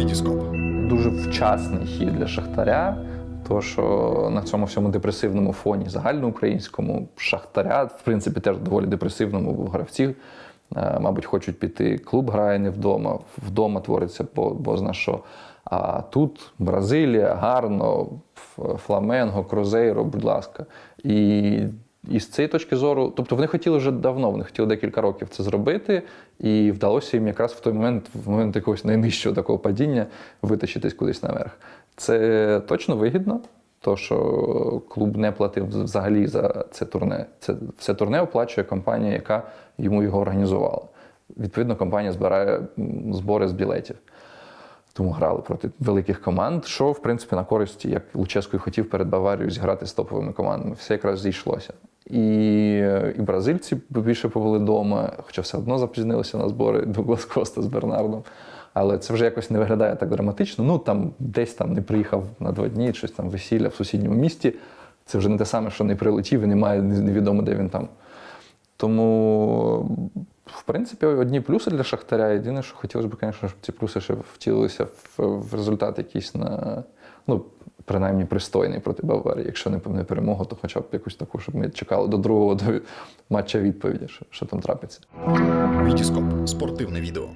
Вітіскоп. Дуже вчасний хід для Шахтаря. То, що на цьому всьому депресивному фоні загальноукраїнському Шахтаря, в принципі, теж доволі депресивному гравці, е, мабуть, хочуть піти. Клуб грає не вдома, вдома твориться бо, що. А тут Бразилія, гарно, Фламенго, Крузейро, будь ласка. І, і з цієї точки зору, тобто вони хотіли вже давно, вони хотіли декілька років це зробити, і вдалося їм якраз в той момент, в момент якогось найнижчого такого падіння, витащитись кудись наверх. Це точно вигідно, то що клуб не платив взагалі за це турне. Це все турне оплачує компанія, яка йому його організувала. Відповідно, компанія збирає збори з білетів. Тому грали проти великих команд, що, в принципі, на користь, як Луческо хотів перед Баварією зіграти з топовими командами. Все якраз зійшлося. І, і бразильці більше побули вдома, хоча все одно запізнилися на збори Дуглас Коста з Бернардом. Але це вже якось не виглядає так драматично. Ну там десь там не приїхав на два дні, щось там весілля в сусідньому місті. Це вже не те саме, що не прилетів і немає невідомо, де він там. Тому, принципі, одні плюси для Шахтаря. Єдине, що хотілося б, звісно, щоб ці плюси ще втілилися в, результат якийсь на, ну, принаймні пристойний проти Баварії. Якщо не, не перемогу, то хоча б якусь таку, щоб ми чекали до другого до матча відповіді, що, що там трапиться. Вітіскоп. Спортивне відео.